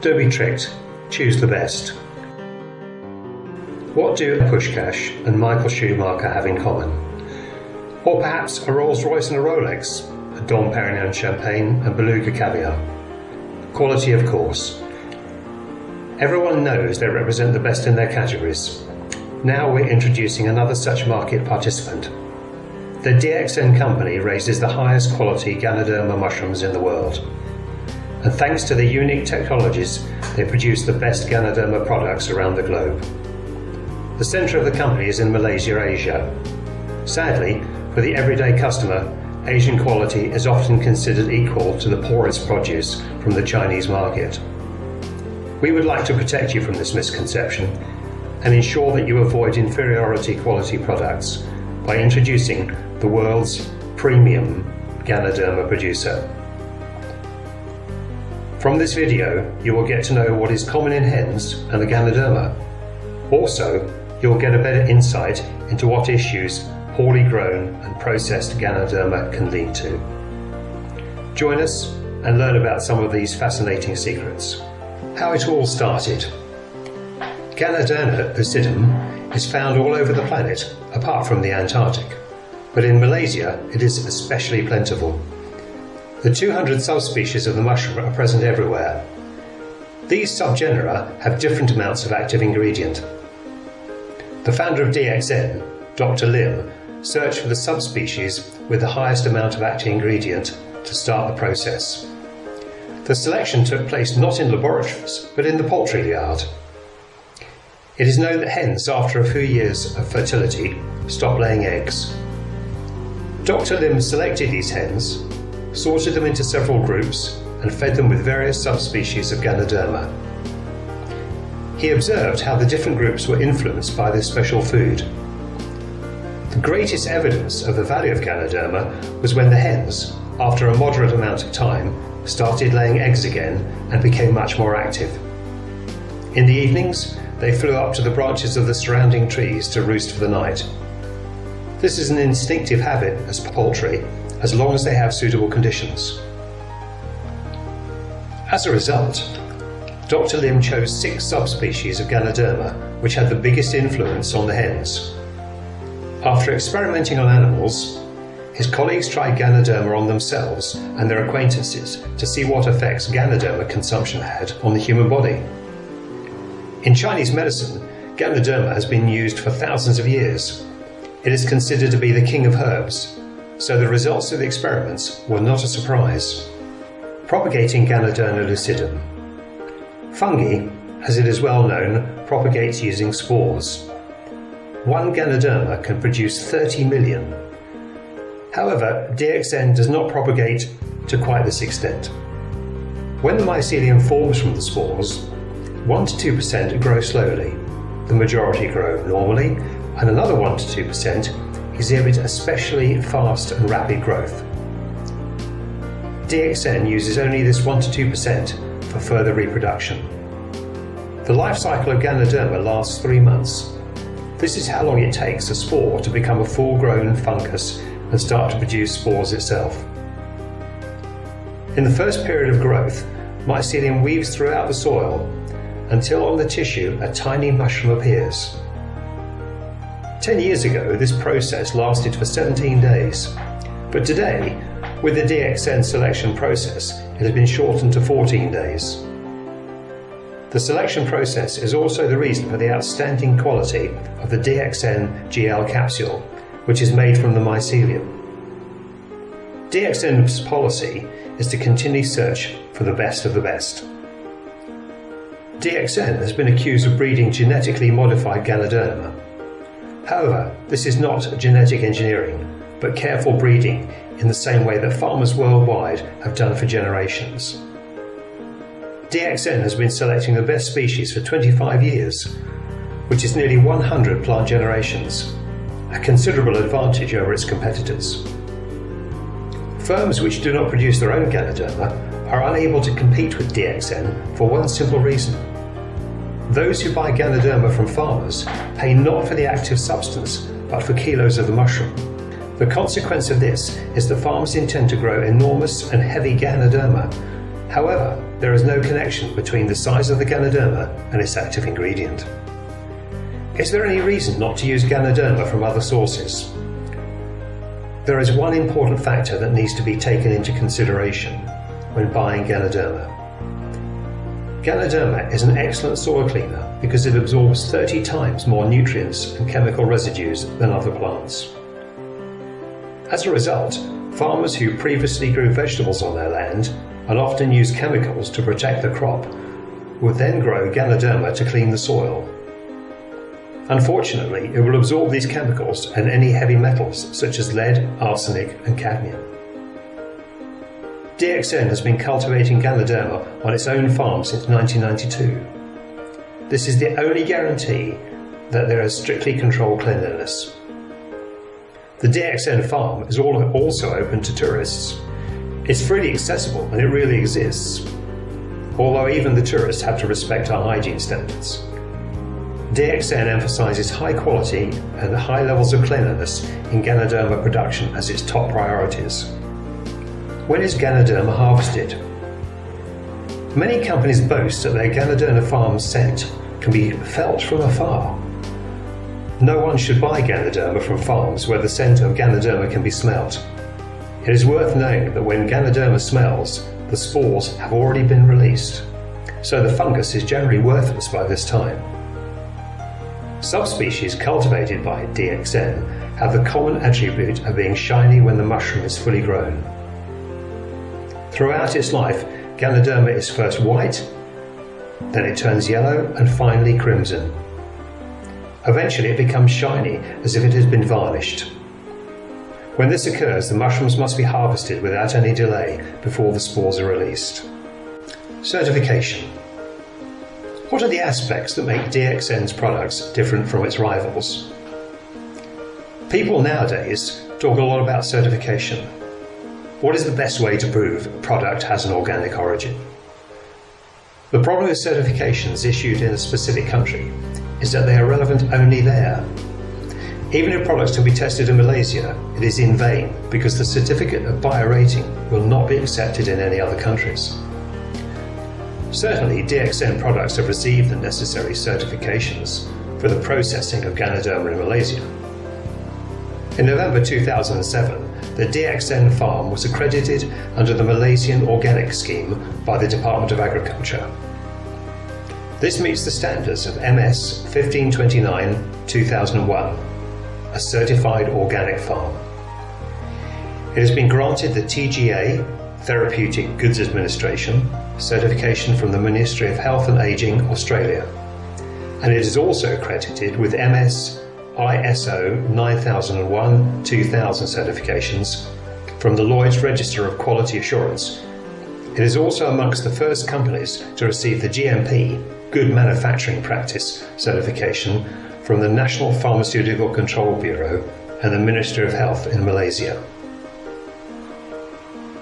Don't be tricked, choose the best. What do Puskás and Michael Schumacher have in common? Or perhaps a Rolls Royce and a Rolex, a Dom Perignon champagne and Beluga caviar. Quality, of course. Everyone knows they represent the best in their categories. Now we're introducing another such market participant. The DXN company raises the highest quality Ganoderma mushrooms in the world. And thanks to their unique technologies, they produce the best Ganoderma products around the globe. The centre of the company is in Malaysia, Asia. Sadly, for the everyday customer, Asian quality is often considered equal to the poorest produce from the Chinese market. We would like to protect you from this misconception and ensure that you avoid inferiority quality products by introducing the world's premium Ganoderma producer. From this video, you will get to know what is common in hens and the Ganoderma. Also, you'll get a better insight into what issues poorly grown and processed Ganoderma can lead to. Join us and learn about some of these fascinating secrets. How it all started. Ganoderma lucidum is found all over the planet, apart from the Antarctic, but in Malaysia it is especially plentiful. The 200 subspecies of the mushroom are present everywhere. These subgenera have different amounts of active ingredient, the founder of DXN, Dr. Lim, searched for the subspecies with the highest amount of active ingredient to start the process. The selection took place not in laboratories, but in the poultry yard. It is known that hens, after a few years of fertility, stop laying eggs. Dr. Lim selected these hens, sorted them into several groups, and fed them with various subspecies of Ganoderma. He observed how the different groups were influenced by this special food. The greatest evidence of the value of Ganoderma was when the hens, after a moderate amount of time, started laying eggs again and became much more active. In the evenings, they flew up to the branches of the surrounding trees to roost for the night. This is an instinctive habit as poultry, as long as they have suitable conditions. As a result, Dr. Lim chose six subspecies of Ganoderma which had the biggest influence on the hens. After experimenting on animals, his colleagues tried Ganoderma on themselves and their acquaintances to see what effects Ganoderma consumption had on the human body. In Chinese medicine, Ganoderma has been used for thousands of years. It is considered to be the king of herbs, so the results of the experiments were not a surprise. Propagating Ganoderma lucidum Fungi, as it is well known, propagates using spores. One Ganoderma can produce 30 million. However, DXN does not propagate to quite this extent. When the mycelium forms from the spores, 1 to 2% grow slowly, the majority grow normally, and another 1 to 2% exhibit especially fast and rapid growth. DXN uses only this 1 to 2% for further reproduction. The life cycle of Ganoderma lasts three months. This is how long it takes a spore to become a full-grown fungus and start to produce spores itself. In the first period of growth, mycelium weaves throughout the soil until on the tissue a tiny mushroom appears. Ten years ago, this process lasted for 17 days, but today, with the DXN selection process, it has been shortened to 14 days. The selection process is also the reason for the outstanding quality of the DXN GL capsule, which is made from the mycelium. DXN's policy is to continually search for the best of the best. DXN has been accused of breeding genetically modified Ganoderma. However, this is not genetic engineering, but careful breeding in the same way that farmers worldwide have done for generations. DXN has been selecting the best species for 25 years, which is nearly 100 plant generations, a considerable advantage over its competitors. Firms which do not produce their own Ganoderma are unable to compete with DXN for one simple reason. Those who buy Ganoderma from farmers pay not for the active substance, but for kilos of the mushroom. The consequence of this is that farmers intend to grow enormous and heavy Ganoderma. However, there is no connection between the size of the Ganoderma and its active ingredient. Is there any reason not to use Ganoderma from other sources? There is one important factor that needs to be taken into consideration when buying Ganoderma. Ganoderma is an excellent soil cleaner because it absorbs 30 times more nutrients and chemical residues than other plants. As a result, farmers who previously grew vegetables on their land and often use chemicals to protect the crop would then grow Ganoderma to clean the soil. Unfortunately, it will absorb these chemicals and any heavy metals such as lead, arsenic and cadmium. DXN has been cultivating Ganoderma on its own farm since 1992. This is the only guarantee that there is strictly controlled cleanliness. The DXN farm is also open to tourists. It's freely accessible and it really exists, although even the tourists have to respect our hygiene standards. DXN emphasises high quality and high levels of cleanliness in Ganoderma production as its top priorities. When is Ganoderma harvested? Many companies boast that their Ganoderma farm scent can be felt from afar. No one should buy Ganoderma from farms where the scent of Ganoderma can be smelt. It is worth knowing that when Ganoderma smells, the spores have already been released, so the fungus is generally worthless by this time. Subspecies cultivated by DXN have the common attribute of being shiny when the mushroom is fully grown. Throughout its life, Ganoderma is first white, then it turns yellow and finally crimson. Eventually it becomes shiny as if it has been varnished. When this occurs, the mushrooms must be harvested without any delay before the spores are released. Certification. What are the aspects that make DXN's products different from its rivals? People nowadays talk a lot about certification. What is the best way to prove a product has an organic origin? The problem with certifications issued in a specific country is that they are relevant only there. Even if products can be tested in Malaysia, it is in vain because the certificate of buyer rating will not be accepted in any other countries. Certainly, DXN products have received the necessary certifications for the processing of Ganoderma in Malaysia. In November 2007, the DXN farm was accredited under the Malaysian Organic Scheme by the Department of Agriculture. This meets the standards of MS 1529-2001, a certified organic farm. It has been granted the TGA, Therapeutic Goods Administration, certification from the Ministry of Health and Ageing, Australia, and it is also accredited with MS ISO 9001 2000 certifications from the Lloyd's Register of Quality Assurance. It is also amongst the first companies to receive the GMP Good Manufacturing Practice certification from the National Pharmaceutical Control Bureau and the Ministry of Health in Malaysia.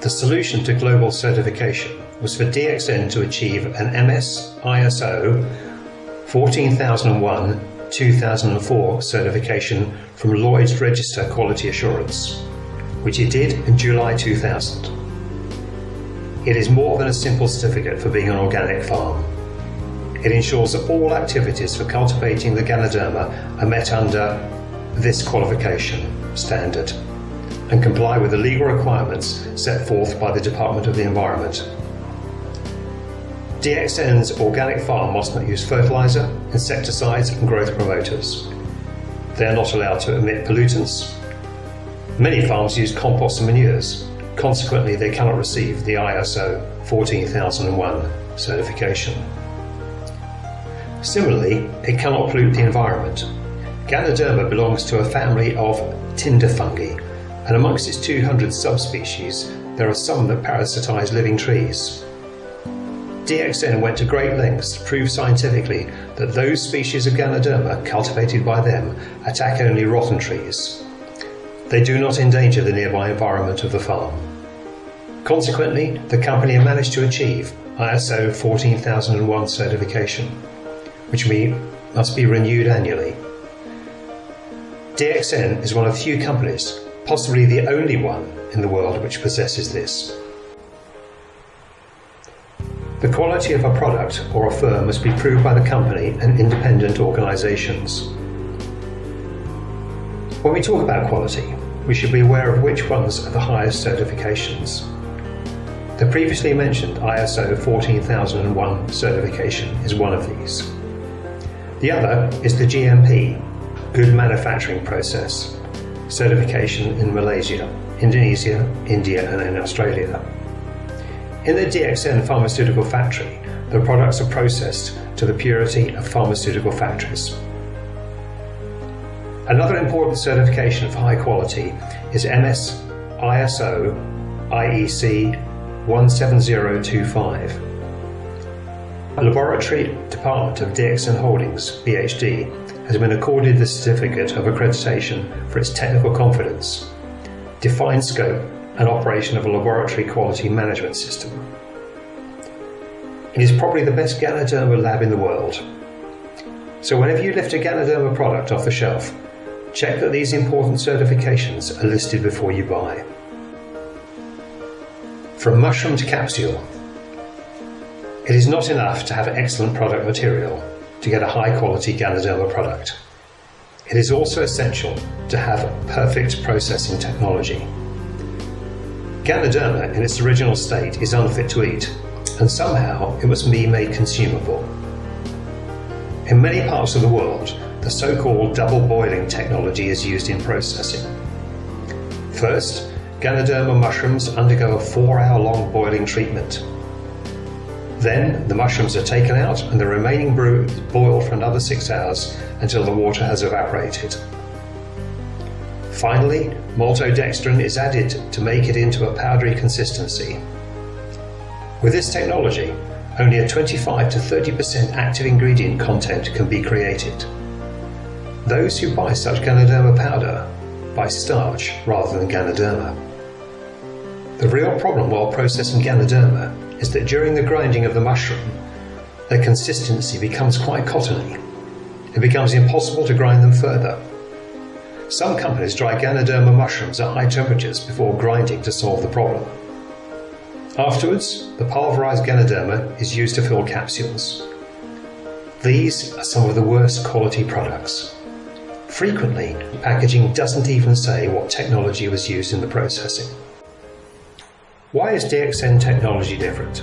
The solution to global certification was for DXN to achieve an MS ISO 14001 2004 certification from Lloyd's Register Quality Assurance, which it did in July 2000. It is more than a simple certificate for being an organic farm. It ensures that all activities for cultivating the Ganoderma are met under this qualification standard and comply with the legal requirements set forth by the Department of the Environment DXN's organic farm must not use fertiliser, insecticides and growth promoters. They are not allowed to emit pollutants. Many farms use compost and manures, consequently they cannot receive the ISO 14001 certification. Similarly, it cannot pollute the environment. Ganoderma belongs to a family of tinder fungi, and amongst its 200 subspecies, there are some that parasitize living trees. DXN went to great lengths to prove scientifically that those species of Ganoderma cultivated by them attack only rotten trees. They do not endanger the nearby environment of the farm. Consequently, the company managed to achieve ISO 14001 certification, which must be renewed annually. DXN is one of few companies, possibly the only one in the world which possesses this. The quality of a product or a firm must be proved by the company and independent organisations. When we talk about quality, we should be aware of which ones are the highest certifications. The previously mentioned ISO 14001 certification is one of these. The other is the GMP, Good Manufacturing Process, certification in Malaysia, Indonesia, India and in Australia. In the DXN pharmaceutical factory, the products are processed to the purity of pharmaceutical factories. Another important certification for high quality is MS ISO IEC 17025. A laboratory department of DXN Holdings, BHD, has been accorded the certificate of accreditation for its technical confidence, defined scope and operation of a laboratory quality management system. It is probably the best Ganoderma lab in the world. So whenever you lift a Ganoderma product off the shelf, check that these important certifications are listed before you buy. From mushroom to capsule. It is not enough to have excellent product material to get a high quality Ganoderma product. It is also essential to have perfect processing technology. Ganoderma in its original state is unfit to eat, and somehow it must be made consumable. In many parts of the world, the so-called double boiling technology is used in processing. First, Ganoderma mushrooms undergo a four-hour long boiling treatment. Then the mushrooms are taken out and the remaining brew boil for another six hours until the water has evaporated. Finally, maltodextrin is added to make it into a powdery consistency. With this technology, only a 25 to 30% active ingredient content can be created. Those who buy such Ganoderma powder buy starch rather than Ganoderma. The real problem while processing Ganoderma is that during the grinding of the mushroom, their consistency becomes quite cottony. It becomes impossible to grind them further some companies dry Ganoderma mushrooms at high temperatures before grinding to solve the problem. Afterwards, the pulverized Ganoderma is used to fill capsules. These are some of the worst quality products. Frequently, packaging doesn't even say what technology was used in the processing. Why is DXN technology different?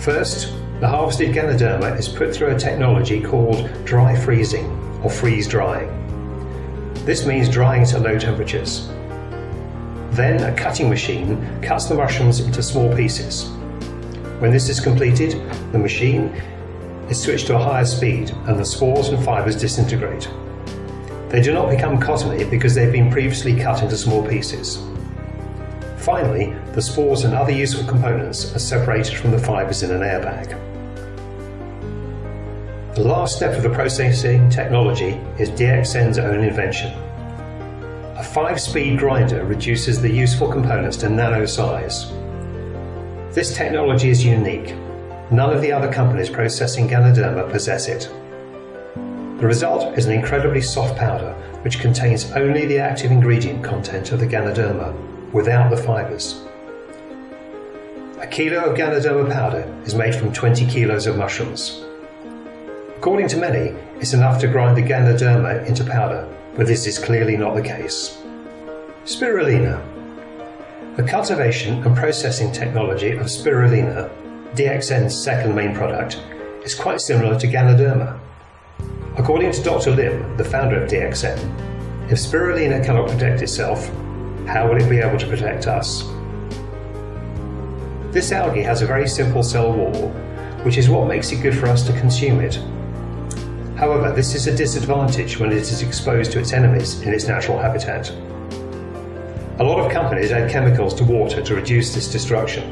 First, the harvested Ganoderma is put through a technology called dry freezing or freeze drying. This means drying at low temperatures. Then a cutting machine cuts the mushrooms into small pieces. When this is completed, the machine is switched to a higher speed and the spores and fibres disintegrate. They do not become cottony because they've been previously cut into small pieces. Finally, the spores and other useful components are separated from the fibres in an airbag. The last step of the processing technology is DXN's own invention. A 5-speed grinder reduces the useful components to nano size. This technology is unique. None of the other companies processing Ganoderma possess it. The result is an incredibly soft powder which contains only the active ingredient content of the Ganoderma, without the fibres. A kilo of Ganoderma powder is made from 20 kilos of mushrooms. According to many, it's enough to grind the Ganoderma into powder, but this is clearly not the case. Spirulina. The cultivation and processing technology of spirulina, DXN's second main product, is quite similar to Ganoderma. According to Dr. Lim, the founder of DXN, if spirulina cannot protect itself, how will it be able to protect us? This algae has a very simple cell wall, which is what makes it good for us to consume it However, this is a disadvantage when it is exposed to its enemies in its natural habitat. A lot of companies add chemicals to water to reduce this destruction.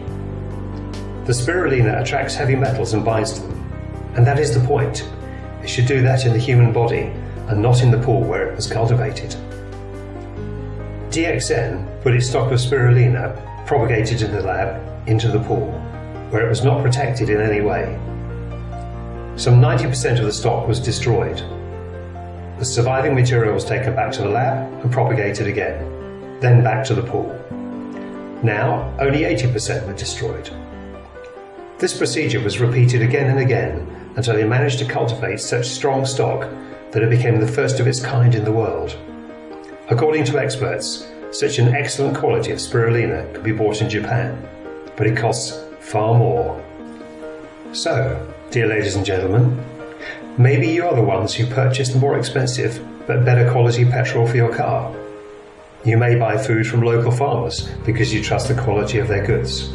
The spirulina attracts heavy metals and binds to them, and that is the point. It should do that in the human body and not in the pool where it was cultivated. DXN put its stock of spirulina propagated in the lab into the pool, where it was not protected in any way some 90% of the stock was destroyed. The surviving material was taken back to the lab and propagated again, then back to the pool. Now, only 80% were destroyed. This procedure was repeated again and again until he managed to cultivate such strong stock that it became the first of its kind in the world. According to experts, such an excellent quality of spirulina can be bought in Japan, but it costs far more. So, dear ladies and gentlemen, maybe you are the ones who purchased more expensive but better quality petrol for your car. You may buy food from local farmers because you trust the quality of their goods.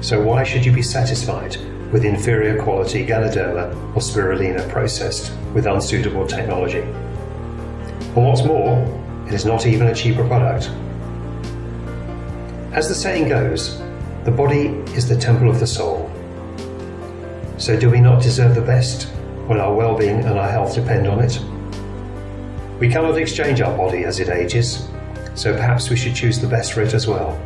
So why should you be satisfied with inferior quality Ganoderma or spirulina processed with unsuitable technology? And what's more, it is not even a cheaper product. As the saying goes, the body is the temple of the soul. So do we not deserve the best when our well-being and our health depend on it? We cannot exchange our body as it ages, so perhaps we should choose the best for it as well.